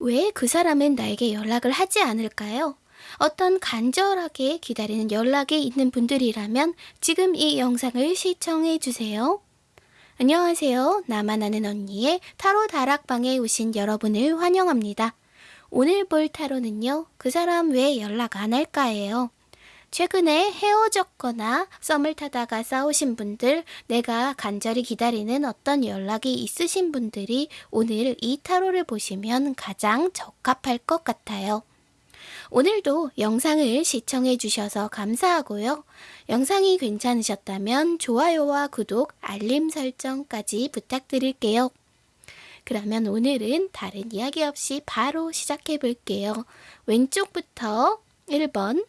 왜 그 사람은 나에게 연락을 하지 않을까요? 어떤 간절하게 기다리는 연락이 있는 분들이라면 지금 이 영상을 시청해 주세요. 안녕하세요. 나만 아는 언니의 타로 다락방에 오신 여러분을 환영합니다. 오늘 볼 타로는요. 그 사람 왜 연락 안 할까예요. 최근에 헤어졌거나 썸을 타다가 싸우신 분들, 내가 간절히 기다리는 어떤 연락이 있으신 분들이 오늘 이 타로를 보시면 가장 적합할 것 같아요. 오늘도 영상을 시청해 주셔서 감사하고요. 영상이 괜찮으셨다면 좋아요와 구독, 알림 설정까지 부탁드릴게요. 그러면 오늘은 다른 이야기 없이 바로 시작해 볼게요. 왼쪽부터 1번,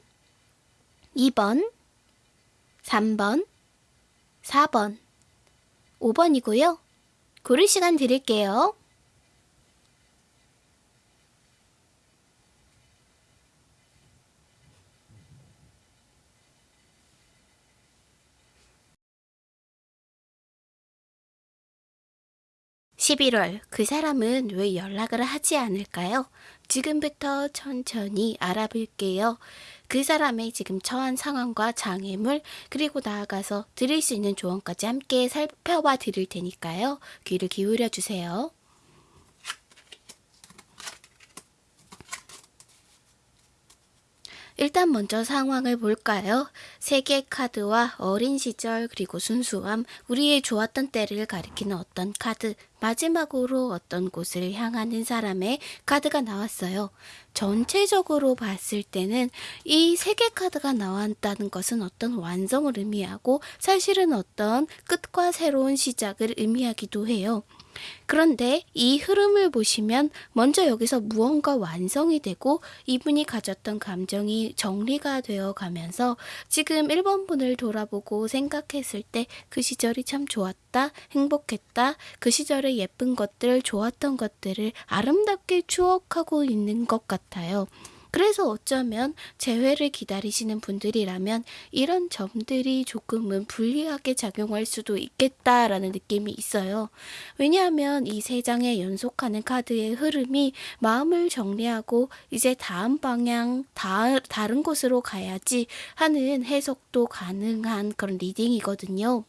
2번, 3번, 4번, 5번이고요. 고를 시간 드릴게요. 11월 그 사람은 왜 연락을 하지 않을까요? 지금부터 천천히 알아볼게요. 그 사람의 지금 처한 상황과 장애물 그리고 나아가서 드릴 수 있는 조언까지 함께 살펴봐 드릴 테니까요. 귀를 기울여 주세요. 일단 먼저 상황을 볼까요? 세계 카드와 어린 시절 그리고 순수함, 우리의 좋았던 때를 가리키는 어떤 카드, 마지막으로 어떤 곳을 향하는 사람의 카드가 나왔어요. 전체적으로 봤을 때는 이 세계 카드가 나왔다는 것은 어떤 완성을 의미하고 사실은 어떤 끝과 새로운 시작을 의미하기도 해요. 그런데 이 흐름을 보시면 먼저 여기서 무언가 완성이 되고 이분이 가졌던 감정이 정리가 되어 가면서 지금 1번 분을 돌아보고 생각했을 때 그 시절이 참 좋았다, 행복했다, 그 시절의 예쁜 것들, 좋았던 것들을 아름답게 추억하고 있는 것 같아요. 그래서 어쩌면 재회를 기다리시는 분들이라면 이런 점들이 조금은 불리하게 작용할 수도 있겠다라는 느낌이 있어요. 왜냐하면 이 세 장에 연속하는 카드의 흐름이 마음을 정리하고 이제 다음 방향, 다, 다른 곳으로 가야지 하는 해석도 가능한 그런 리딩이거든요.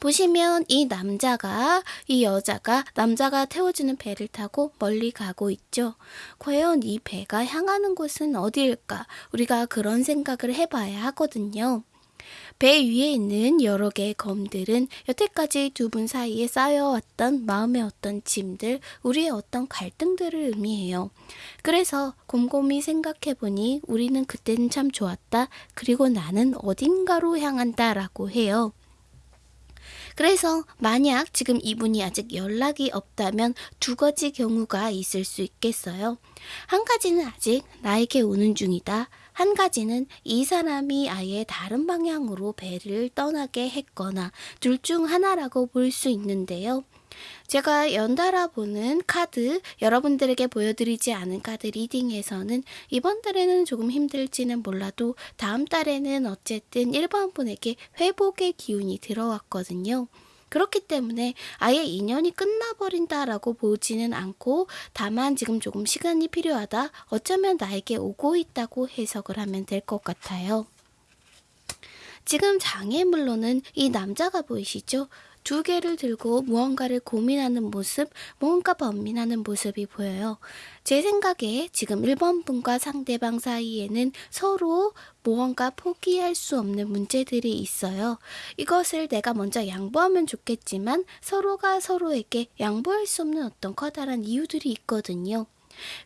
보시면 이 남자가 이 여자가 남자가 태워주는 배를 타고 멀리 가고 있죠. 과연 이 배가 향하는 곳은 어디일까? 우리가 그런 생각을 해봐야 하거든요. 배 위에 있는 여러 개의 검들은 여태까지 두 분 사이에 쌓여왔던 마음의 어떤 짐들, 우리의 어떤 갈등들을 의미해요. 그래서 곰곰이 생각해보니 우리는 그때는 참 좋았다. 그리고 나는 어딘가로 향한다 라고 해요. 그래서 만약 지금 이분이 아직 연락이 없다면 두 가지 경우가 있을 수 있겠어요. 한 가지는 아직 나에게 오는 중이다. 한 가지는 이 사람이 아예 다른 방향으로 배를 떠나게 했거나 둘 중 하나라고 볼 수 있는데요. 제가 연달아 보는 카드, 여러분들에게 보여드리지 않은 카드 리딩에서는 이번 달에는 조금 힘들지는 몰라도 다음 달에는 어쨌든 1번 분에게 회복의 기운이 들어왔거든요. 그렇기 때문에 아예 인연이 끝나버린다라고 보지는 않고 다만 지금 조금 시간이 필요하다. 어쩌면 나에게 오고 있다고 해석을 하면 될 것 같아요. 지금 장애물로는 이 남자가 보이시죠? 두 개를 들고 무언가를 고민하는 모습, 무언가 번민하는 모습이 보여요. 제 생각에 지금 1번 분과 상대방 사이에는 서로 무언가 포기할 수 없는 문제들이 있어요. 이것을 내가 먼저 양보하면 좋겠지만 서로가 서로에게 양보할 수 없는 어떤 커다란 이유들이 있거든요.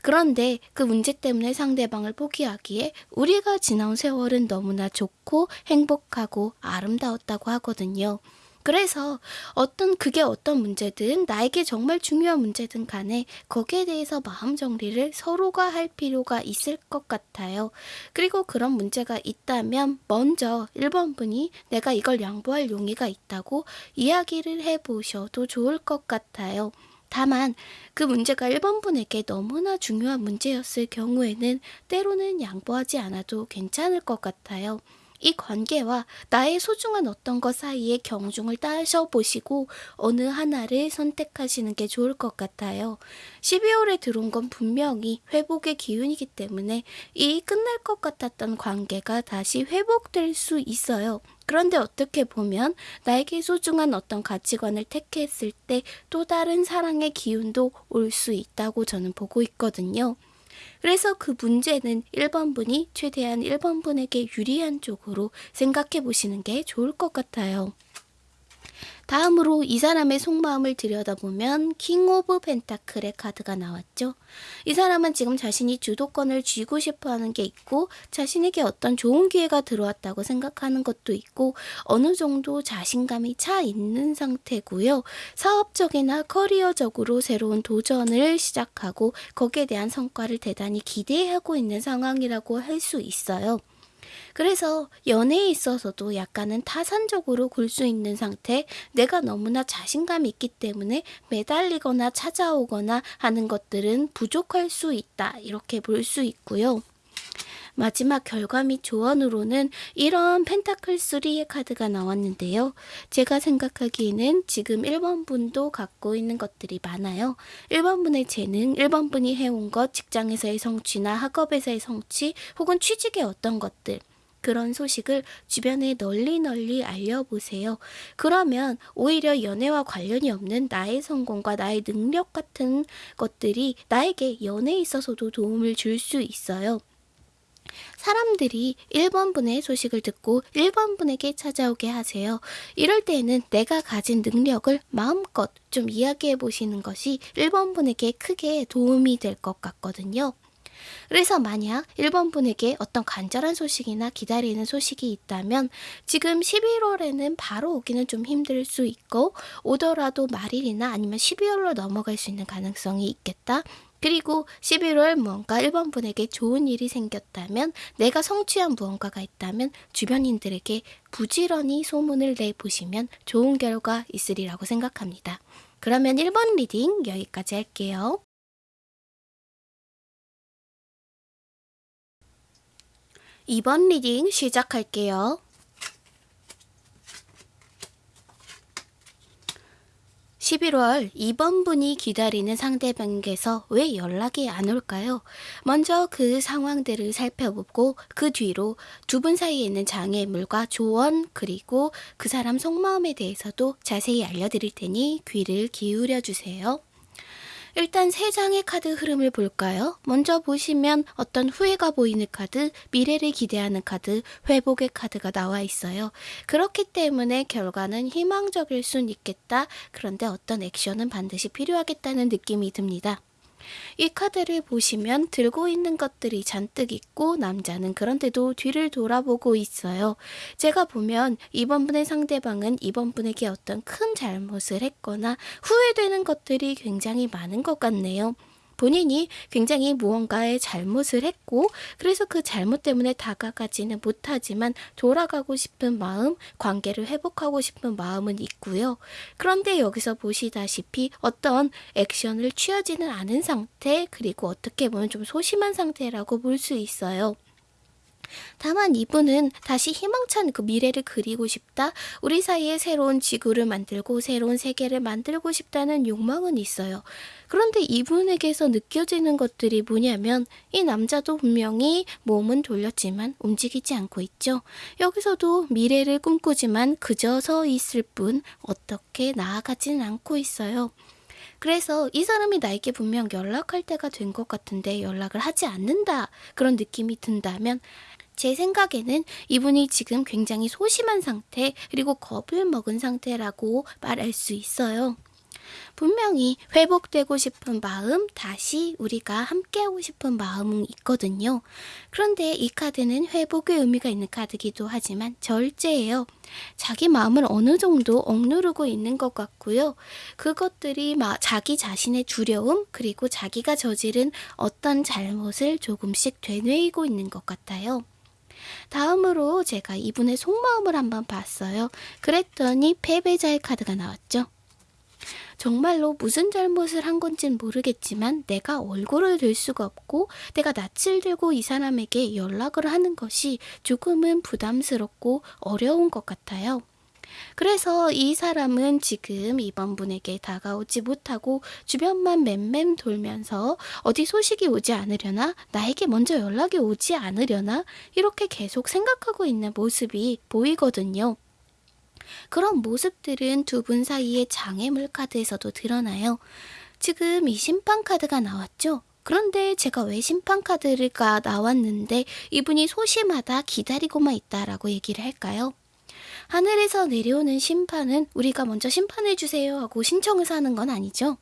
그런데 그 문제 때문에 상대방을 포기하기에 우리가 지나온 세월은 너무나 좋고 행복하고 아름다웠다고 하거든요. 그래서 어떤 그게 어떤 문제든 나에게 정말 중요한 문제든 간에 거기에 대해서 마음 정리를 서로가 할 필요가 있을 것 같아요. 그리고 그런 문제가 있다면 먼저 1번 분이 내가 이걸 양보할 용의가 있다고 이야기를 해보셔도 좋을 것 같아요. 다만 그 문제가 1번 분에게 너무나 중요한 문제였을 경우에는 때로는 양보하지 않아도 괜찮을 것 같아요. 이 관계와 나의 소중한 어떤 것 사이의 경중을 따셔보시고 어느 하나를 선택하시는 게 좋을 것 같아요. 12월에 들어온 건 분명히 회복의 기운이기 때문에 이 끝날 것 같았던 관계가 다시 회복될 수 있어요. 그런데 어떻게 보면 나에게 소중한 어떤 가치관을 택했을 때 또 다른 사랑의 기운도 올 수 있다고 저는 보고 있거든요. 그래서 그 문제는 1번 분이 최대한 1번 분에게 유리한 쪽으로 생각해 보시는 게 좋을 것 같아요. 다음으로 이 사람의 속마음을 들여다보면 King of Pentacle의 카드가 나왔죠. 이 사람은 지금 자신이 주도권을 쥐고 싶어 하는 게 있고 자신에게 어떤 좋은 기회가 들어왔다고 생각하는 것도 있고 어느 정도 자신감이 차 있는 상태고요. 사업적이나 커리어적으로 새로운 도전을 시작하고 거기에 대한 성과를 대단히 기대하고 있는 상황이라고 할 수 있어요. 그래서 연애에 있어서도 약간은 타산적으로 굴 수 있는 상태, 내가 너무나 자신감이 있기 때문에 매달리거나 찾아오거나 하는 것들은 부족할 수 있다. 이렇게 볼 수 있고요. 마지막 결과 및 조언으로는 이런 펜타클 3의 카드가 나왔는데요. 제가 생각하기에는 지금 1번 분도 갖고 있는 것들이 많아요. 1번 분의 재능, 1번 분이 해온 것, 직장에서의 성취나 학업에서의 성취, 혹은 취직의 어떤 것들, 그런 소식을 주변에 널리 널리 알려보세요. 그러면 오히려 연애와 관련이 없는 나의 성공과 나의 능력 같은 것들이 나에게 연애에 있어서도 도움을 줄 수 있어요. 사람들이 1번 분의 소식을 듣고 1번 분에게 찾아오게 하세요. 이럴 때에는 내가 가진 능력을 마음껏 좀 이야기해 보시는 것이 1번 분에게 크게 도움이 될 것 같거든요. 그래서 만약 1번 분에게 어떤 간절한 소식이나 기다리는 소식이 있다면 지금 11월에는 바로 오기는 좀 힘들 수 있고 오더라도 말일이나 아니면 12월로 넘어갈 수 있는 가능성이 있겠다. 그리고 11월 무언가 1번 분에게 좋은 일이 생겼다면 내가 성취한 무언가가 있다면 주변인들에게 부지런히 소문을 내보시면 좋은 결과 있으리라고 생각합니다. 그러면 1번 reading 여기까지 할게요. 2번 reading 시작할게요. 11월 2번 분이 기다리는 상대방에게서 왜 연락이 안 올까요? 먼저 그 상황들을 살펴보고 그 뒤로 두 분 사이에 있는 장애물과 조언 그리고 그 사람 속마음에 대해서도 자세히 알려드릴 테니 귀를 기울여 주세요. 일단 세 장의 카드 흐름을 볼까요? 먼저 보시면 어떤 후회가 보이는 카드, 미래를 기대하는 카드, 회복의 카드가 나와 있어요. 그렇기 때문에 결과는 희망적일 순 있겠다. 그런데 어떤 액션은 반드시 필요하겠다는 느낌이 듭니다. 이 카드를 보시면 들고 있는 것들이 잔뜩 있고 남자는 그런데도 뒤를 돌아보고 있어요. 제가 보면 이번 분의 상대방은 이번 분에게 어떤 큰 잘못을 했거나 후회되는 것들이 굉장히 많은 것 같네요. 본인이 굉장히 무언가의 잘못을 했고 그래서 그 잘못 때문에 다가가지는 못하지만 돌아가고 싶은 마음, 관계를 회복하고 싶은 마음은 있고요. 그런데 여기서 보시다시피 어떤 액션을 취하지는 않은 상태 그리고 어떻게 보면 좀 소심한 상태라고 볼 수 있어요. 다만 이분은 다시 희망찬 그 미래를 그리고 싶다. 우리 사이에 새로운 지구를 만들고 새로운 세계를 만들고 싶다는 욕망은 있어요. 그런데 이분에게서 느껴지는 것들이 뭐냐면 이 남자도 분명히 몸은 돌렸지만 움직이지 않고 있죠. 여기서도 미래를 꿈꾸지만 그저 서 있을 뿐 어떻게 나아가지는 않고 있어요. 그래서 이 사람이 나에게 분명 연락할 때가 된 것 같은데 연락을 하지 않는다. 그런 느낌이 든다면 제 생각에는 이분이 지금 굉장히 소심한 상태 그리고 겁을 먹은 상태라고 말할 수 있어요. 분명히 회복되고 싶은 마음, 다시 우리가 함께하고 싶은 마음은 있거든요. 그런데 이 카드는 회복의 의미가 있는 카드기도 하지만 절제예요. 자기 마음을 어느 정도 억누르고 있는 것 같고요. 그것들이 자기 자신의 두려움, 그리고 자기가 저지른 어떤 잘못을 조금씩 되뇌이고 있는 것 같아요. 다음으로 제가 이분의 속마음을 한번 봤어요. 그랬더니 패배자의 카드가 나왔죠. 정말로 무슨 잘못을 한 건진 모르겠지만 내가 얼굴을 들 수가 없고 내가 낯을 들고 이 사람에게 연락을 하는 것이 조금은 부담스럽고 어려운 것 같아요. 그래서 이 사람은 지금 이번 분에게 다가오지 못하고 주변만 맴맴 돌면서 어디 소식이 오지 않으려나 나에게 먼저 연락이 오지 않으려나 이렇게 계속 생각하고 있는 모습이 보이거든요. 그런 모습들은 두 분 사이의 장애물 카드에서도 드러나요. 지금 이 심판 카드가 나왔죠? 그런데 제가 왜 심판 카드가 나왔는데 이분이 소심하다 기다리고만 있다라고 얘기를 할까요? 하늘에서 내려오는 심판은 우리가 먼저 심판해주세요 하고 신청을 하는 건 아니죠.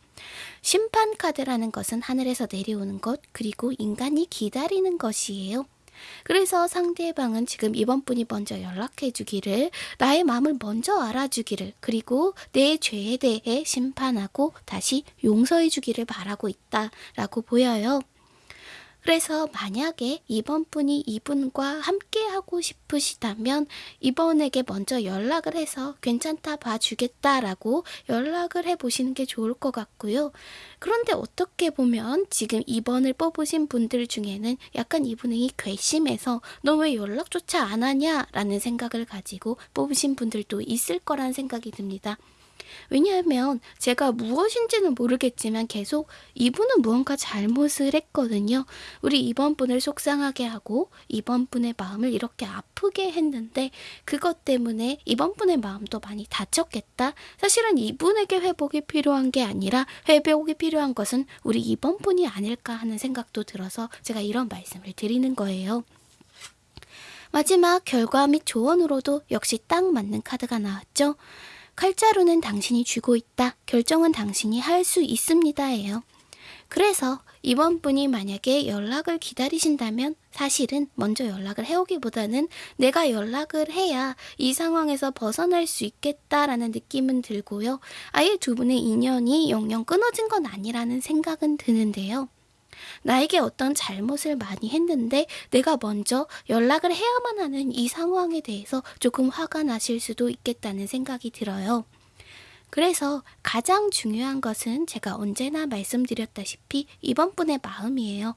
심판 카드라는 것은 하늘에서 내려오는 것, 그리고 인간이 기다리는 것이에요. 그래서 상대방은 지금 이번 분이 먼저 연락해 주기를, 나의 마음을 먼저 알아주기를, 그리고 내 죄에 대해 심판하고 다시 용서해 주기를 바라고 있다라고 보여요. 그래서 만약에 이번 분이 이분과 함께 하고 싶으시다면 이번에게 먼저 연락을 해서 괜찮다 봐주겠다라고 연락을 해보시는 게 좋을 것 같고요. 그런데 어떻게 보면 지금 이번을 뽑으신 분들 중에는 약간 이분이 괘씸해서 너 왜 연락조차 안 하냐라는 생각을 가지고 뽑으신 분들도 있을 거란 생각이 듭니다. 왜냐하면 제가 무엇인지는 모르겠지만 계속 이분은 무언가 잘못을 했거든요. 우리 이번 분을 속상하게 하고 이번 분의 마음을 이렇게 아프게 했는데 그것 때문에 이번 분의 마음도 많이 다쳤겠다. 사실은 이분에게 회복이 필요한 게 아니라 회복이 필요한 것은 우리 이번 분이 아닐까 하는 생각도 들어서 제가 이런 말씀을 드리는 거예요. 마지막 결과 및 조언으로도 역시 딱 맞는 카드가 나왔죠. 칼자루는 당신이 쥐고 있다. 결정은 당신이 할 수 있습니다예요. 그래서 이번 분이 만약에 연락을 기다리신다면 사실은 먼저 연락을 해오기보다는 내가 연락을 해야 이 상황에서 벗어날 수 있겠다라는 느낌은 들고요. 아예 두 분의 인연이 영영 끊어진 건 아니라는 생각은 드는데요. 나에게 어떤 잘못을 많이 했는데 내가 먼저 연락을 해야만 하는 이 상황에 대해서 조금 화가 나실 수도 있겠다는 생각이 들어요. 그래서 가장 중요한 것은 제가 언제나 말씀드렸다시피 이번 분의 마음이에요.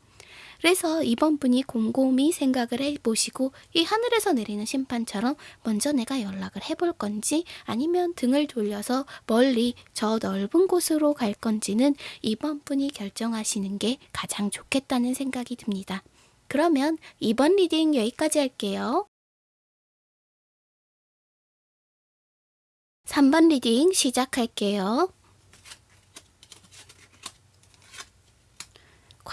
그래서 이번 분이 곰곰이 생각을 해보시고 이 하늘에서 내리는 심판처럼 먼저 내가 연락을 해볼 건지 아니면 등을 돌려서 멀리 저 넓은 곳으로 갈 건지는 이번 분이 결정하시는 게 가장 좋겠다는 생각이 듭니다. 그러면 이번 reading 여기까지 할게요. 3번 reading 시작할게요.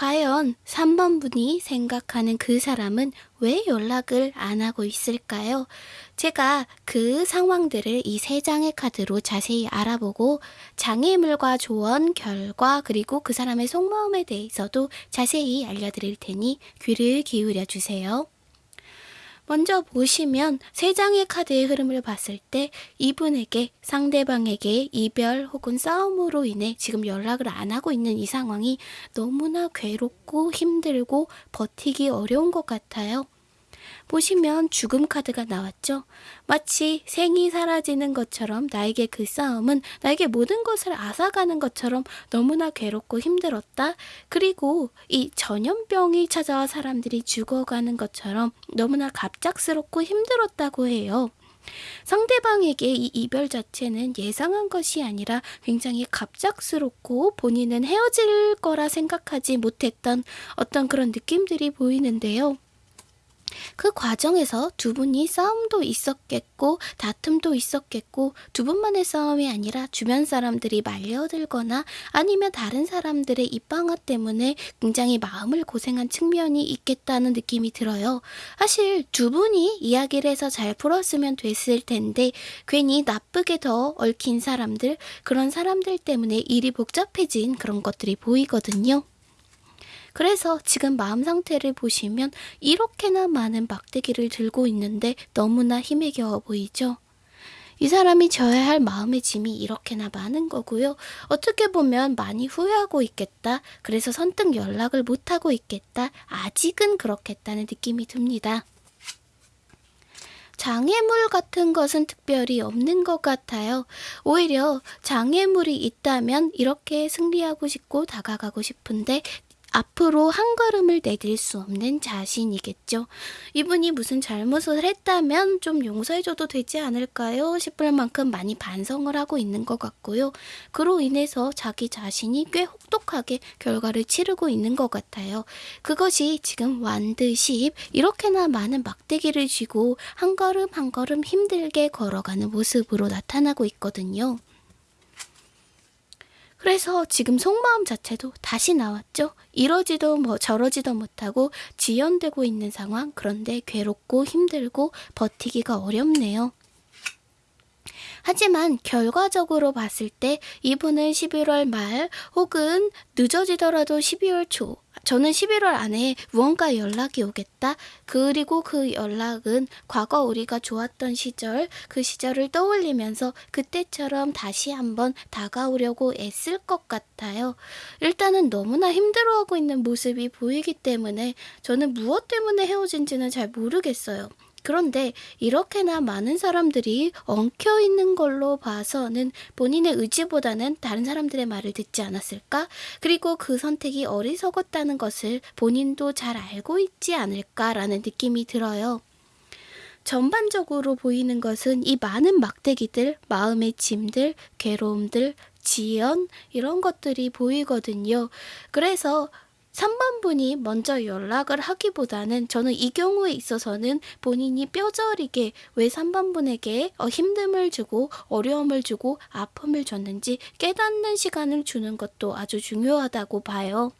과연 3번 분이 생각하는 그 사람은 왜 연락을 안 하고 있을까요? 제가 그 상황들을 이 세 장의 카드로 자세히 알아보고 장애물과 조언, 결과, 그리고 그 사람의 속마음에 대해서도 자세히 알려드릴 테니 귀를 기울여 주세요. 먼저 보시면 세 장의 카드의 흐름을 봤을 때 이분에게 상대방에게 이별 혹은 싸움으로 인해 지금 연락을 안 하고 있는 이 상황이 너무나 괴롭고 힘들고 버티기 어려운 것 같아요. 보시면 죽음 카드가 나왔죠. 마치 생이 사라지는 것처럼 나에게 그 싸움은 나에게 모든 것을 앗아가는 것처럼 너무나 괴롭고 힘들었다. 그리고 이 전염병이 찾아와 사람들이 죽어가는 것처럼 너무나 갑작스럽고 힘들었다고 해요. 상대방에게 이 이별 자체는 예상한 것이 아니라 굉장히 갑작스럽고 본인은 헤어질 거라 생각하지 못했던 어떤 그런 느낌들이 보이는데요. 그 과정에서 두 분이 싸움도 있었겠고 다툼도 있었겠고 두 분만의 싸움이 아니라 주변 사람들이 말려들거나 아니면 다른 사람들의 입방아 때문에 굉장히 마음을 고생한 측면이 있겠다는 느낌이 들어요. 사실 두 분이 이야기를 해서 잘 풀었으면 됐을 텐데 괜히 나쁘게 더 얽힌 사람들 그런 사람들 때문에 일이 복잡해진 그런 것들이 보이거든요. 그래서 지금 마음 상태를 보시면 이렇게나 많은 막대기를 들고 있는데 너무나 힘에 겨워 보이죠? 이 사람이 져야 할 마음의 짐이 이렇게나 많은 거고요. 어떻게 보면 많이 후회하고 있겠다. 그래서 선뜻 연락을 못하고 있겠다. 아직은 그렇겠다는 느낌이 듭니다. 장애물 같은 것은 특별히 없는 것 같아요. 오히려 장애물이 있다면 이렇게 승리하고 싶고 다가가고 싶은데 앞으로 한 걸음을 내딜 수 없는 자신이겠죠. 이분이 무슨 잘못을 했다면 좀 용서해줘도 되지 않을까요? 싶을 만큼 많이 반성을 하고 있는 것 같고요. 그로 인해서 자기 자신이 꽤 혹독하게 결과를 치르고 있는 것 같아요. 그것이 지금 완드십 이렇게나 많은 막대기를 쥐고 한 걸음 한 걸음 힘들게 걸어가는 모습으로 나타나고 있거든요. 그래서 지금 속마음 자체도 다시 나왔죠. 이러지도 뭐 저러지도 못하고 지연되고 있는 상황. 그런데 괴롭고 힘들고 버티기가 어렵네요. 하지만 결과적으로 봤을 때 이분은 11월 말 혹은 늦어지더라도 12월 초 저는 11월 안에 무언가 연락이 오겠다. 그리고 그 연락은 과거 우리가 좋았던 시절, 그 시절을 떠올리면서 그때처럼 다시 한번 다가오려고 애쓸 것 같아요. 일단은 너무나 힘들어하고 있는 모습이 보이기 때문에 저는 무엇 때문에 헤어진지는 잘 모르겠어요. 그런데 이렇게나 많은 사람들이 엉켜 있는 걸로 봐서는 본인의 의지보다는 다른 사람들의 말을 듣지 않았을까? 그리고 그 선택이 어리석었다는 것을 본인도 잘 알고 있지 않을까라는 느낌이 들어요. 전반적으로 보이는 것은 이 많은 막대기들, 마음의 짐들, 괴로움들, 지연, 이런 것들이 보이거든요. 그래서 3번 분이 먼저 연락을 하기보다는 저는 이 경우에 있어서는 본인이 뼈저리게 왜 3번 분에게 어, 힘듦을 주고 어려움을 주고 아픔을 줬는지 깨닫는 시간을 주는 것도 아주 중요하다고 봐요.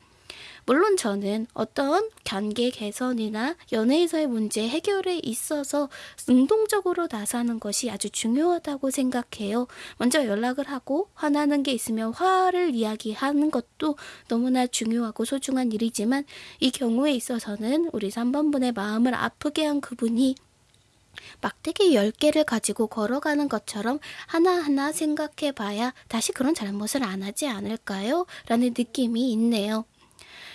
물론 저는 어떤 관계 개선이나 연애에서의 문제 해결에 있어서 능동적으로 나서는 것이 아주 중요하다고 생각해요. 먼저 연락을 하고 화나는 게 있으면 화를 이야기하는 것도 너무나 중요하고 소중한 일이지만 이 경우에 있어서는 우리 3번분의 마음을 아프게 한 그분이 막대기 10개를 가지고 걸어가는 것처럼 하나하나 생각해 봐야 다시 그런 잘못을 안 하지 않을까요? 라는 느낌이 있네요.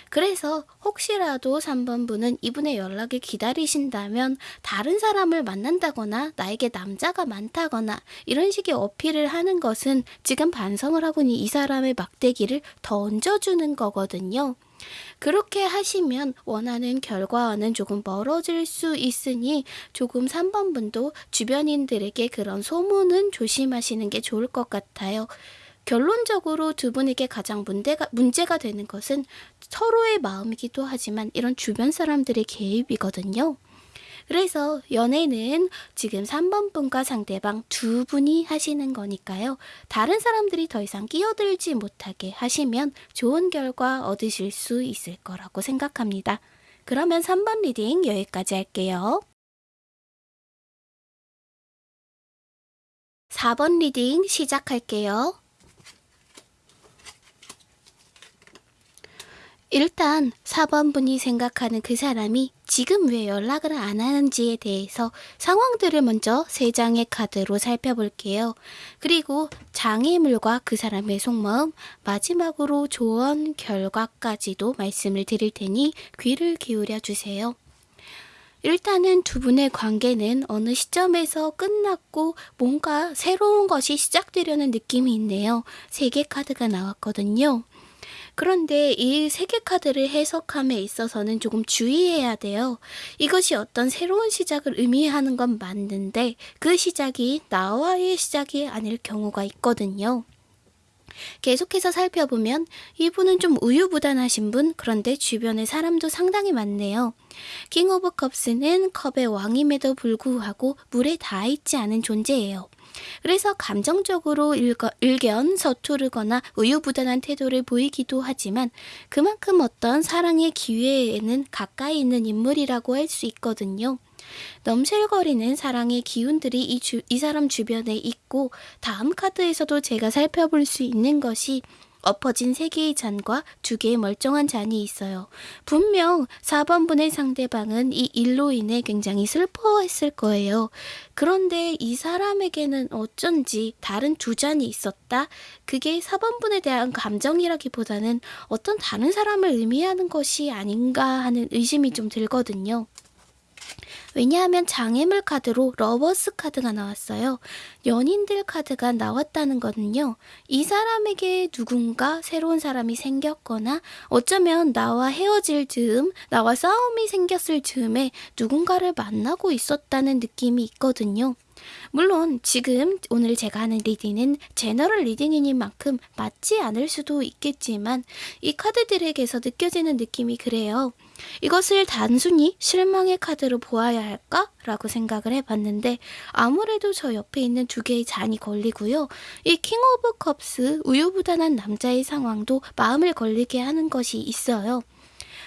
그래서 혹시라도 3번 분은 이분의 연락을 기다리신다면 다른 사람을 만난다거나 나에게 남자가 많다거나 이런 식의 어필을 하는 것은 지금 반성을 하고니 이 사람의 막대기를 던져주는 거거든요. 그렇게 하시면 원하는 결과와는 조금 멀어질 수 있으니 조금 3번 분도 주변인들에게 그런 소문은 조심하시는 게 좋을 것 같아요. 결론적으로 두 분에게 가장 문제가, 문제가 되는 것은 서로의 마음이기도 하지만 이런 주변 사람들의 개입이거든요. 그래서 연애는 지금 3번 분과 상대방 두 분이 하시는 거니까요. 다른 사람들이 더 이상 끼어들지 못하게 하시면 좋은 결과 얻으실 수 있을 거라고 생각합니다. 그러면 3번 reading 여기까지 할게요. 4번 reading 시작할게요. 일단 4번 분이 생각하는 그 사람이 지금 왜 연락을 안 하는지에 대해서 상황들을 먼저 세 장의 카드로 살펴볼게요. 그리고 장애물과 그 사람의 속마음, 마지막으로 조언 결과까지도 말씀을 드릴 테니 귀를 기울여 주세요. 일단은 두 분의 관계는 어느 시점에서 끝났고 뭔가 새로운 것이 시작되려는 느낌이 있네요. 세 개 카드가 나왔거든요. 그런데 이 세계 카드를 해석함에 있어서는 조금 주의해야 돼요. 이것이 어떤 새로운 시작을 의미하는 건 맞는데 그 시작이 나와의 시작이 아닐 경우가 있거든요. 계속해서 살펴보면 이분은 좀 우유부단하신 분 그런데 주변에 사람도 상당히 많네요. King of Cups는 컵의 왕임에도 불구하고 물에 닿아 있지 않은 존재예요. 그래서 감정적으로 일거, 일견 서투르거나 우유부단한 태도를 보이기도 하지만 그만큼 어떤 사랑의 기회에는 가까이 있는 인물이라고 할 수 있거든요. 넘실거리는 사랑의 기운들이 이, 주, 이 사람 주변에 있고 다음 카드에서도 제가 살펴볼 수 있는 것이 엎어진 세 개의 잔과 두 개의 멀쩡한 잔이 있어요. 분명 4번분의 상대방은 이 일로 인해 굉장히 슬퍼했을 거예요. 그런데 이 사람에게는 어쩐지 다른 두 잔이 있었다? 그게 4번분에 대한 감정이라기보다는 어떤 다른 사람을 의미하는 것이 아닌가 하는 의심이 좀 들거든요. 왜냐하면 장애물 카드로 Lovers 카드가 나왔어요. 연인들 카드가 나왔다는 거는요. 이 사람에게 누군가 새로운 사람이 생겼거나 어쩌면 나와 헤어질 즈음, 나와 싸움이 생겼을 즈음에 누군가를 만나고 있었다는 느낌이 있거든요. 물론 지금 오늘 제가 하는 리딩은 general reading인 만큼 맞지 않을 수도 있겠지만 이 카드들에게서 느껴지는 느낌이 그래요. 이것을 단순히 실망의 카드로 보아야 할까? 라고 생각을 해봤는데 아무래도 저 옆에 있는 두 개의 잔이 걸리고요. 이 King of Cups 우유부단한 남자의 상황도 마음을 걸리게 하는 것이 있어요.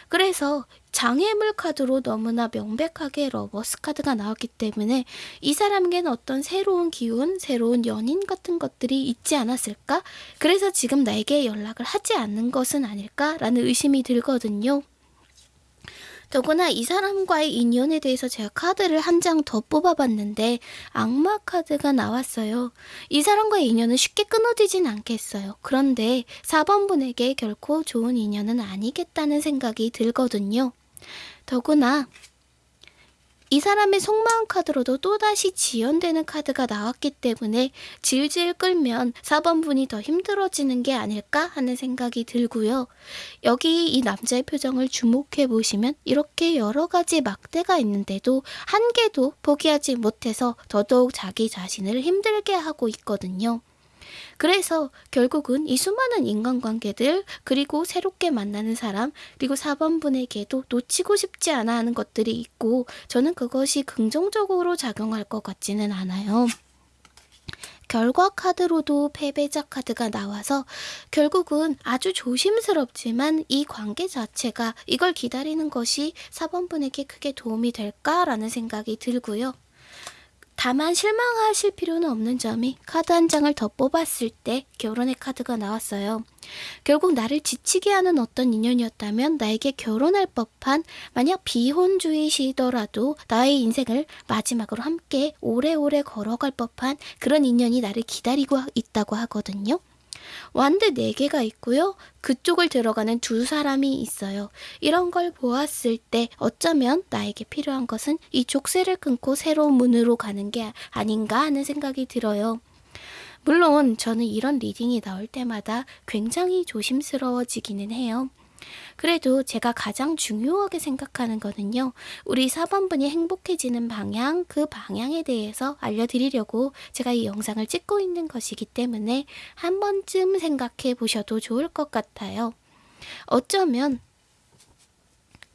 그래서 장애물 카드로 너무나 명백하게 Lovers 카드가 나왔기 때문에 이 사람에게는 어떤 새로운 기운, 새로운 연인 같은 것들이 있지 않았을까? 그래서 지금 나에게 연락을 하지 않는 것은 아닐까라는 의심이 들거든요. 더구나 이 사람과의 인연에 대해서 제가 카드를 한 장 더 뽑아봤는데 악마 카드가 나왔어요. 이 사람과의 인연은 쉽게 끊어지진 않겠어요. 그런데 4번 분에게 결코 좋은 인연은 아니겠다는 생각이 들거든요. 더구나 이 사람의 속마음 카드로도 또다시 지연되는 카드가 나왔기 때문에 질질 끌면 4번 분이 더 힘들어지는 게 아닐까 하는 생각이 들고요. 여기 이 남자의 표정을 주목해 보시면 이렇게 여러 가지 막대가 있는데도 한 개도 포기하지 못해서 더더욱 자기 자신을 힘들게 하고 있거든요. 그래서 결국은 이 수많은 인간관계들 그리고 새롭게 만나는 사람 그리고 4번분에게도 놓치고 싶지 않아 하는 것들이 있고 저는 그것이 긍정적으로 작용할 것 같지는 않아요. 결과 카드로도 패배자 카드가 나와서 결국은 아주 조심스럽지만 이 관계 자체가 이걸 기다리는 것이 4번분에게 크게 도움이 될까라는 생각이 들고요. 다만 실망하실 필요는 없는 점이 카드 한 장을 더 뽑았을 때 결혼의 카드가 나왔어요. 결국 나를 지치게 하는 어떤 인연이었다면 나에게 결혼할 법한 만약 비혼주의시더라도 나의 인생을 마지막으로 함께 오래오래 걸어갈 법한 그런 인연이 나를 기다리고 있다고 하거든요. 완드 4개가 있고요. 그쪽을 들어가는 두 사람이 있어요. 이런 걸 보았을 때 어쩌면 나에게 필요한 것은 이 족쇄를 끊고 새로운 문으로 가는 게 아닌가 하는 생각이 들어요. 물론 저는 이런 reading이 나올 때마다 굉장히 조심스러워지기는 해요. 그래도 제가 가장 중요하게 생각하는 거는요. 우리 4번분이 행복해지는 방향, 그 방향에 대해서 알려드리려고 제가 이 영상을 찍고 있는 것이기 때문에 한 번쯤 생각해 보셔도 좋을 것 같아요. 어쩌면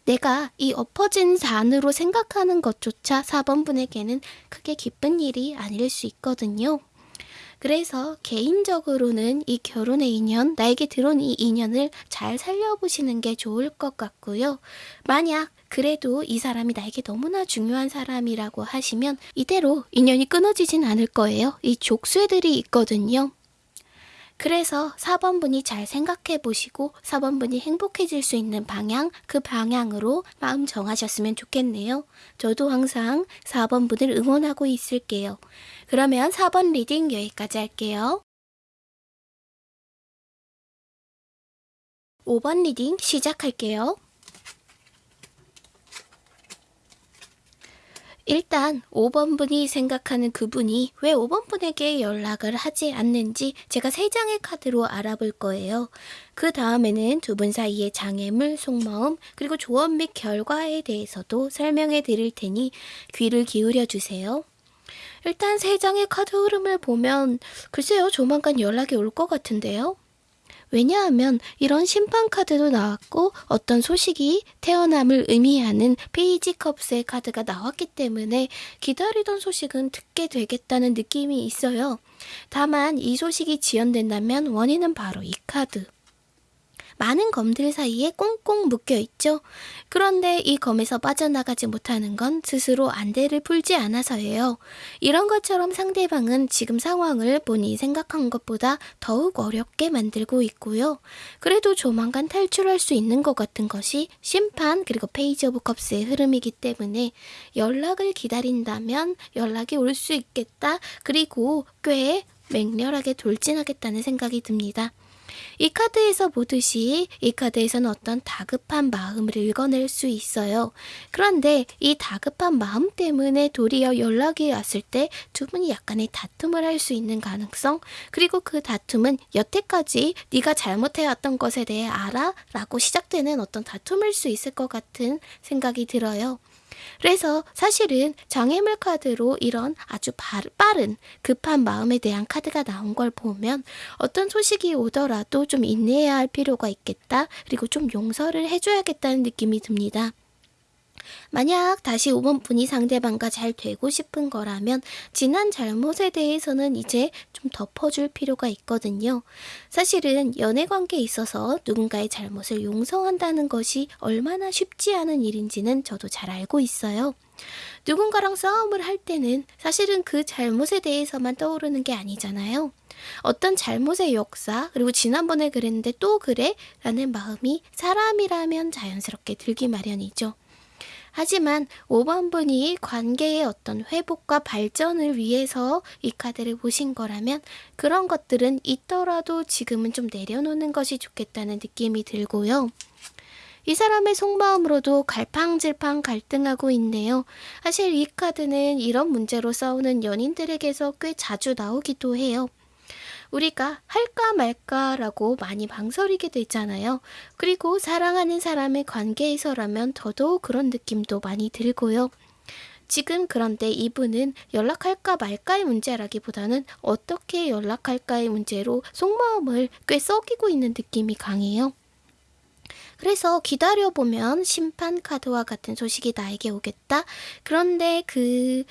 내가 이 엎어진 잔으로 생각하는 것조차 4번분에게는 크게 기쁜 일이 아닐 수 있거든요. 그래서 개인적으로는 이 결혼의 인연, 나에게 들어온 이 인연을 잘 살려보시는 게 좋을 것 같고요. 만약 그래도 이 사람이 나에게 너무나 중요한 사람이라고 하시면 이대로 인연이 끊어지진 않을 거예요. 이 족쇄들이 있거든요. 그래서 4번분이 잘 생각해 보시고 4번분이 행복해질 수 있는 방향, 그 방향으로 마음 정하셨으면 좋겠네요. 저도 항상 4번분을 응원하고 있을게요. 그러면 4번 reading 여기까지 할게요. 5번 reading 시작할게요. 일단 5번 분이 생각하는 그분이 왜 5번 분에게 연락을 하지 않는지 제가 3장의 카드로 알아볼 거예요. 그 다음에는 두 분 사이의 장애물, 속마음, 그리고 조언 및 결과에 대해서도 설명해 드릴 테니 귀를 기울여 주세요. 일단 3장의 카드 흐름을 보면 글쎄요 조만간 연락이 올 것 같은데요. 왜냐하면 이런 심판 카드도 나왔고 어떤 소식이 태어남을 의미하는 Page Cups의 카드가 나왔기 때문에 기다리던 소식은 듣게 되겠다는 느낌이 있어요. 다만 이 소식이 지연된다면 원인은 바로 이 카드. 많은 검들 사이에 꽁꽁 묶여 있죠. 그런데 이 검에서 빠져나가지 못하는 건 스스로 안대를 풀지 않아서예요. 이런 것처럼 상대방은 지금 상황을 본인이 생각한 것보다 더욱 어렵게 만들고 있고요. 그래도 조만간 탈출할 수 있는 것 같은 것이 심판 그리고 Page of Cups의 흐름이기 때문에 연락을 기다린다면 연락이 올 수 있겠다. 그리고 꽤 맹렬하게 돌진하겠다는 생각이 듭니다. 이 카드에서 보듯이 이 카드에서는 어떤 다급한 마음을 읽어낼 수 있어요. 그런데 이 다급한 마음 때문에 도리어 연락이 왔을 때 두 분이 약간의 다툼을 할 수 있는 가능성 그리고 그 다툼은 여태까지 네가 잘못해왔던 것에 대해 알아? 라고 시작되는 어떤 다툼일 수 있을 것 같은 생각이 들어요. 그래서 사실은 장애물 카드로 이런 아주 바- 빠른 급한 마음에 대한 카드가 나온 걸 보면 어떤 소식이 오더라도 좀 인내해야 할 필요가 있겠다. 그리고 좀 용서를 해줘야겠다는 느낌이 듭니다. 만약 다시 5번 분이 상대방과 잘 되고 싶은 거라면 지난 잘못에 대해서는 이제 좀 덮어줄 필요가 있거든요. 사실은 연애 관계에 있어서 누군가의 잘못을 용서한다는 것이 얼마나 쉽지 않은 일인지는 저도 잘 알고 있어요. 누군가랑 싸움을 할 때는 사실은 그 잘못에 대해서만 떠오르는 게 아니잖아요. 어떤 잘못의 역사, 그리고 지난번에 그랬는데 또 그래? 라는 마음이 사람이라면 자연스럽게 들기 마련이죠. 하지만 5번 분이 관계의 어떤 회복과 발전을 위해서 이 카드를 보신 거라면 그런 것들은 있더라도 지금은 좀 내려놓는 것이 좋겠다는 느낌이 들고요. 이 사람의 속마음으로도 갈팡질팡 갈등하고 있네요. 사실 이 카드는 이런 문제로 싸우는 연인들에게서 꽤 자주 나오기도 해요. 우리가 할까 말까라고 많이 망설이게 되잖아요. 그리고 사랑하는 사람의 관계에서라면 더더욱 그런 느낌도 많이 들고요. 지금 그런데 이분은 연락할까 말까의 문제라기보다는 어떻게 연락할까의 문제로 속마음을 꽤 썩이고 있는 느낌이 강해요. 그래서 기다려보면 심판 카드와 같은 소식이 나에게 오겠다. 그런데 그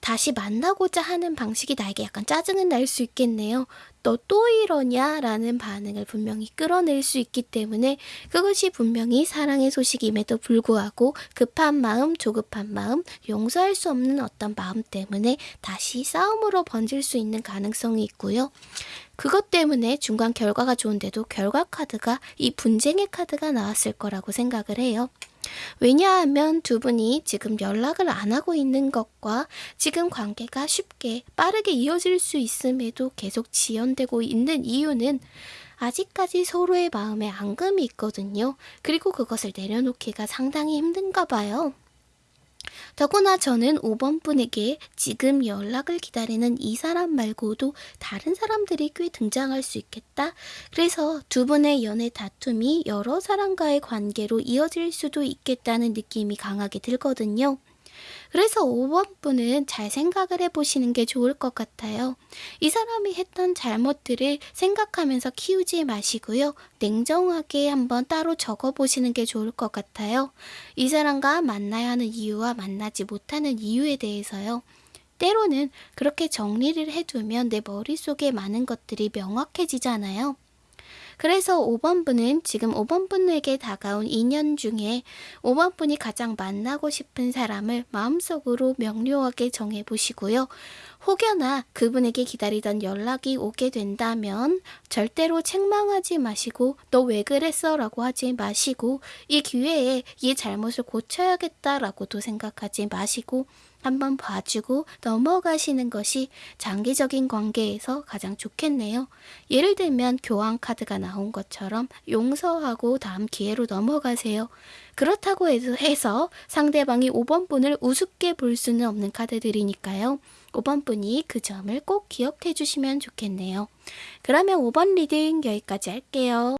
다시 만나고자 하는 방식이 나에게 약간 짜증은 날 수 있겠네요. 너 또 이러냐? 라는 반응을 분명히 끌어낼 수 있기 때문에 그것이 분명히 사랑의 소식임에도 불구하고 급한 마음, 조급한 마음, 용서할 수 없는 어떤 마음 때문에 다시 싸움으로 번질 수 있는 가능성이 있고요. 그것 때문에 중간 결과가 좋은데도 결과 카드가 이 분쟁의 카드가 나왔을 거라고 생각을 해요. 왜냐하면 두 분이 지금 연락을 안 하고 있는 것과 지금 관계가 쉽게 빠르게 이어질 수 있음에도 계속 지연되고 있는 이유는 아직까지 서로의 마음에 앙금이 있거든요. 그리고 그것을 내려놓기가 상당히 힘든가 봐요. 더구나 저는 5번 분에게 지금 연락을 기다리는 이 사람 말고도 다른 사람들이 꽤 등장할 수 있겠다. 그래서 두 분의 연애 다툼이 여러 사람과의 관계로 이어질 수도 있겠다는 느낌이 강하게 들거든요. 그래서 5번 분은 잘 생각을 해보시는 게 좋을 것 같아요. 이 사람이 했던 잘못들을 생각하면서 키우지 마시고요. 냉정하게 한번 따로 적어보시는 게 좋을 것 같아요. 이 사람과 만나야 하는 이유와 만나지 못하는 이유에 대해서요. 때로는 그렇게 정리를 해두면 내 머릿속에 많은 것들이 명확해지잖아요. 그래서 5번 분은 지금 5번 분에게 다가온 인연 중에 5번 분이 가장 만나고 싶은 사람을 마음속으로 명료하게 정해보시고요. 혹여나 그분에게 기다리던 연락이 오게 된다면 절대로 책망하지 마시고 너 왜 그랬어? 라고 하지 마시고 이 기회에 이 잘못을 고쳐야겠다라고도 생각하지 마시고 한번 봐주고 넘어가시는 것이 장기적인 관계에서 가장 좋겠네요. 예를 들면 교환 카드가 나온 것처럼 용서하고 다음 기회로 넘어가세요. 그렇다고 해서 상대방이 5번 분을 우습게 볼 수는 없는 카드들이니까요. 5번 분이 그 점을 꼭 기억해 주시면 좋겠네요. 그러면 5번 reading 여기까지 할게요.